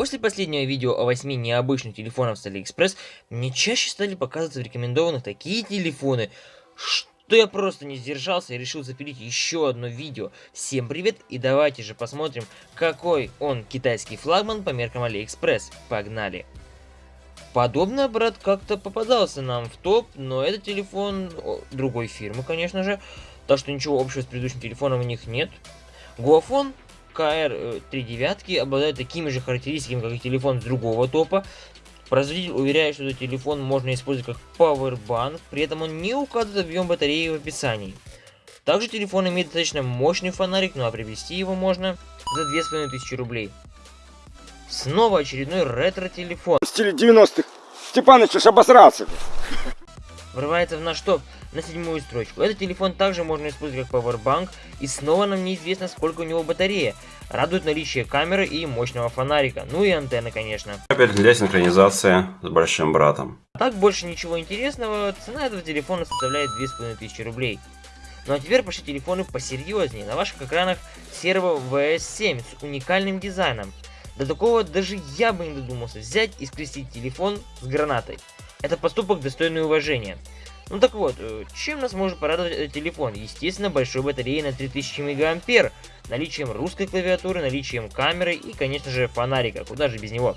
После последнего видео о 8 необычных телефонах с AliExpress, мне чаще стали показываться в рекомендованных такие телефоны, что я просто не сдержался и решил запилить еще одно видео. Всем привет и давайте же посмотрим, какой он китайский флагман по меркам AliExpress. Погнали! Подобный аппарат как-то попадался нам в топ, но это телефон другой фирмы, конечно же, так что ничего общего с предыдущим телефоном у них нет. Гуафон КР-3 девятки обладает такими же характеристиками, как и телефон с другого топа. Производитель уверяет, что этот телефон можно использовать как Powerbank, при этом он не указывает объем батареи в описании. Также телефон имеет достаточно мощный фонарик, ну а приобрести его можно за 2500 рублей. Снова очередной ретро-телефон. В стиле 90-х. Степаныч уж обосрался. Врывается в наш топ на седьмую строчку. Этот телефон также можно использовать как Powerbank, и снова нам неизвестно, сколько у него батарея. Радует наличие камеры и мощного фонарика, ну и антенны, конечно. Кабель для синхронизации с большим братом. так больше ничего интересного, цена этого телефона составляет 2500 рублей. Ну а теперь пошли телефоны посерьезнее. На ваших экранах серого VS7 с уникальным дизайном. До такого даже я бы не додумался взять и скрестить телефон с гранатой. Это поступок достойный уважения. Ну так вот, э, чем нас может порадовать телефон? Естественно, большой батареей на 3000 мА, наличием русской клавиатуры, наличием камеры и, конечно же, фонарика. Куда же без него?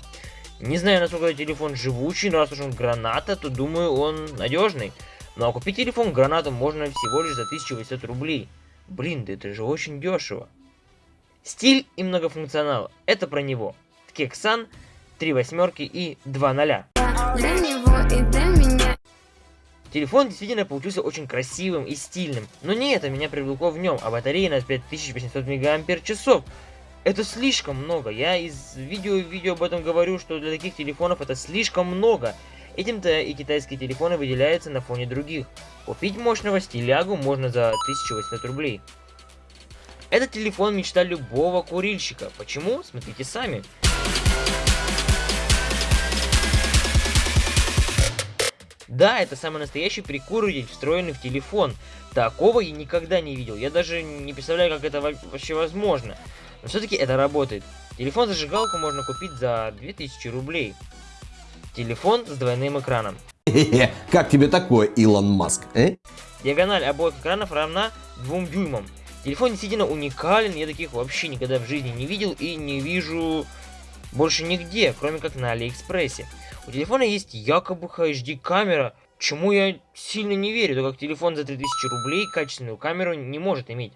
Не знаю, насколько телефон живучий, но раз уж он граната, то думаю, он надежный. Ну а купить телефон гранату можно всего лишь за 1800 рублей. Блин, да это же очень дешево. Стиль и многофункционал. Это про него. Ткексан, 3 восьмерки и 2 ноля. Телефон действительно получился очень красивым и стильным, но не это меня привлекло в нем, а батарея на 5800 мАч. Это слишком много, я из видео в видео об этом говорю, что для таких телефонов это слишком много. Этим-то и китайские телефоны выделяются на фоне других. Купить мощного стилягу можно за 1800 рублей. Этот телефон мечта любого курильщика. Почему? Смотрите сами. Да, это самый настоящий прикуритель, встроенный в телефон. Такого я никогда не видел. Я даже не представляю, как это вообще возможно. Но все-таки это работает. Телефон-зажигалку можно купить за 2000 рублей. Телефон с двойным экраном. Как тебе такое, Илон Маск? Э? Диагональ обоих экранов равна 2 дюймам. Телефон действительно уникален, я таких вообще никогда в жизни не видел и не вижу больше нигде, кроме как на Алиэкспрессе. У телефона есть якобы HD камера, чему я сильно не верю, так как телефон за 3000 рублей качественную камеру не может иметь.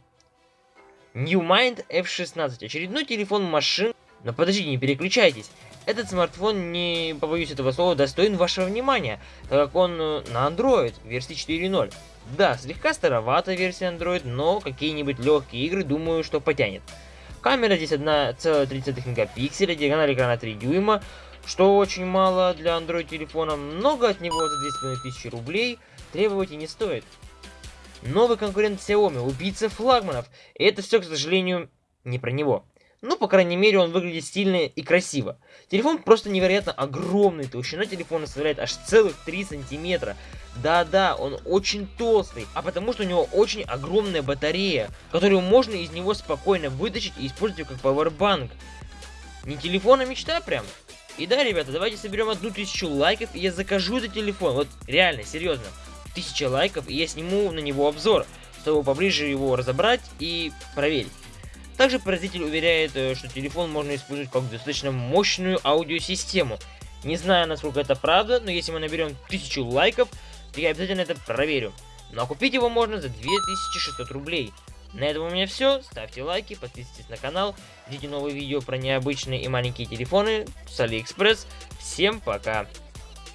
New Mind F16. Очередной телефон машин. Но подождите, не переключайтесь. Этот смартфон, не побоюсь этого слова, достоин вашего внимания, так как он э, на Android версии 4.0. Да, слегка старовата версия Android, но какие-нибудь легкие игры, думаю, что потянет. Камера здесь 1,3 мегапикселя, диагональ экрана 3 дюйма, что очень мало для Android телефона. Много от него за 2500 рублей требовать и не стоит. Новый конкурент Xiaomi, убийца флагманов. И это все, к сожалению, не про него. Ну, по крайней мере, он выглядит стильно и красиво. Телефон просто невероятно огромный, толщина телефона составляет аж целых 3 сантиметра. Да-да, он очень толстый, а потому что у него очень огромная батарея, которую можно из него спокойно вытащить и использовать как пауэрбанк. Не телефон, а мечта прям. И да, ребята, давайте соберем одну тысячу лайков, и я закажу этот телефон. Вот реально, серьезно. Тысяча лайков, и я сниму на него обзор, чтобы поближе его разобрать и проверить. Также производитель уверяет, э, что телефон можно использовать как достаточно мощную аудиосистему. Не знаю, насколько это правда, но если мы наберем 1000 лайков, то я обязательно это проверю. Ну а купить его можно за 2600 рублей. На этом у меня все. Ставьте лайки, подписывайтесь на канал, ждите новые видео про необычные и маленькие телефоны с Алиэкспресс. Всем пока!